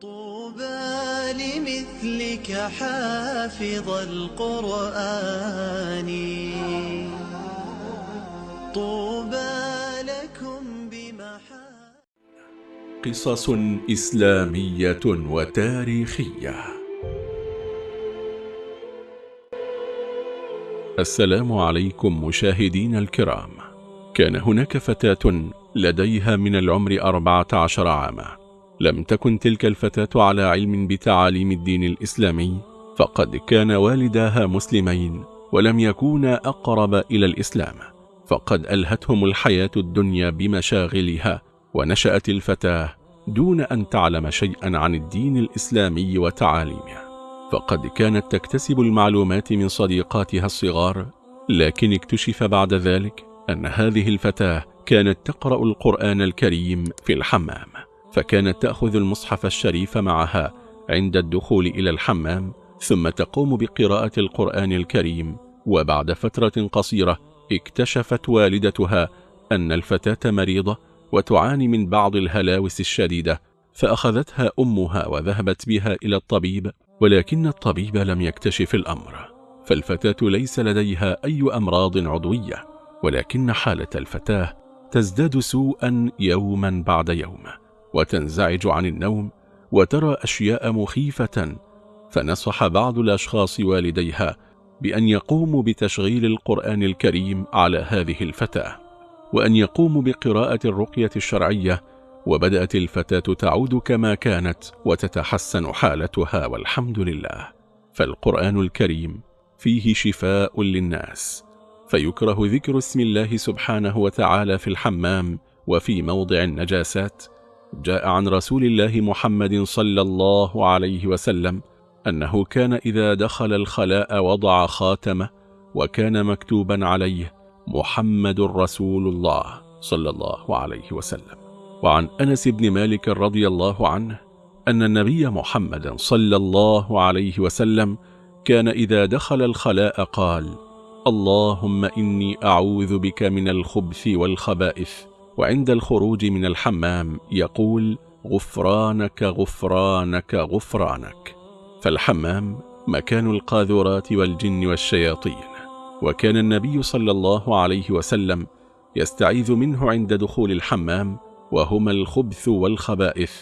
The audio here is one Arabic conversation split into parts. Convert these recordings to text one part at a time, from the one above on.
طوبى لمثلك حافظ القرآن. طوبى لكم بمحا قصص إسلامية وتاريخية. السلام عليكم مشاهدين الكرام. كان هناك فتاة لديها من العمر أربعة عشر عاما. لم تكن تلك الفتاة على علم بتعاليم الدين الإسلامي فقد كان والداها مسلمين ولم يكونا أقرب إلى الإسلام فقد ألهتهم الحياة الدنيا بمشاغلها ونشأت الفتاة دون أن تعلم شيئا عن الدين الإسلامي وتعاليمه. فقد كانت تكتسب المعلومات من صديقاتها الصغار لكن اكتشف بعد ذلك أن هذه الفتاة كانت تقرأ القرآن الكريم في الحمام. فكانت تأخذ المصحف الشريف معها عند الدخول إلى الحمام ثم تقوم بقراءة القرآن الكريم. وبعد فترة قصيرة اكتشفت والدتها أن الفتاة مريضة وتعاني من بعض الهلاوس الشديدة فأخذتها أمها وذهبت بها إلى الطبيب ولكن الطبيب لم يكتشف الأمر. فالفتاة ليس لديها أي أمراض عضوية ولكن حالة الفتاة تزداد سوءا يوما بعد يوم. وتنزعج عن النوم وترى أشياء مخيفة فنصح بعض الأشخاص والديها بأن يقوموا بتشغيل القرآن الكريم على هذه الفتاة وأن يقوموا بقراءة الرقية الشرعية وبدأت الفتاة تعود كما كانت وتتحسن حالتها والحمد لله. فالقرآن الكريم فيه شفاء للناس فيكره ذكر اسم الله سبحانه وتعالى في الحمام وفي موضع النجاسات جاء عن رسول الله محمد صلى الله عليه وسلم أنه كان إذا دخل الخلاء وضع خاتمه وكان مكتوبا عليه محمد رسول الله صلى الله عليه وسلم. وعن أنس بن مالك رضي الله عنه أن النبي محمد صلى الله عليه وسلم كان إذا دخل الخلاء قال اللهم إني أعوذ بك من الخبث والخبائث وعند الخروج من الحمام يقول غفرانك غفرانك غفرانك. فالحمام مكان القاذورات والجن والشياطين. وكان النبي صلى الله عليه وسلم يستعيذ منه عند دخول الحمام وهما الخبث والخبائث.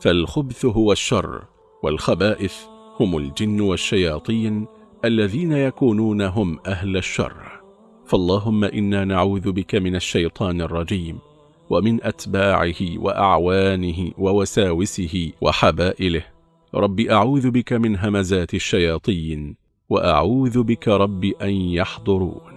فالخبث هو الشر والخبائث هم الجن والشياطين الذين يكونون هم أهل الشر. فاللهم إنا نعوذ بك من الشيطان الرجيم. ومن أتباعه وأعوانه ووساوسه وحبائله. رب أعوذ بك من همزات الشياطين وأعوذ بك رب أن يحضرون.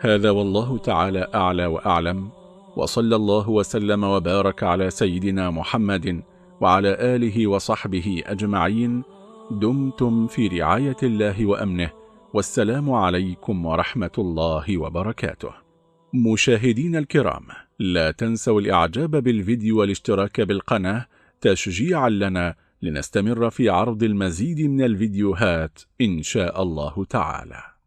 هذا والله تعالى أعلى وأعلم وصلى الله وسلم وبارك على سيدنا محمد وعلى آله وصحبه أجمعين. دمتم في رعاية الله وأمنه والسلام عليكم ورحمة الله وبركاته. مشاهدين الكرام لا تنسوا الإعجاب بالفيديو والاشتراك بالقناة تشجيعا لنا لنستمر في عرض المزيد من الفيديوهات إن شاء الله تعالى.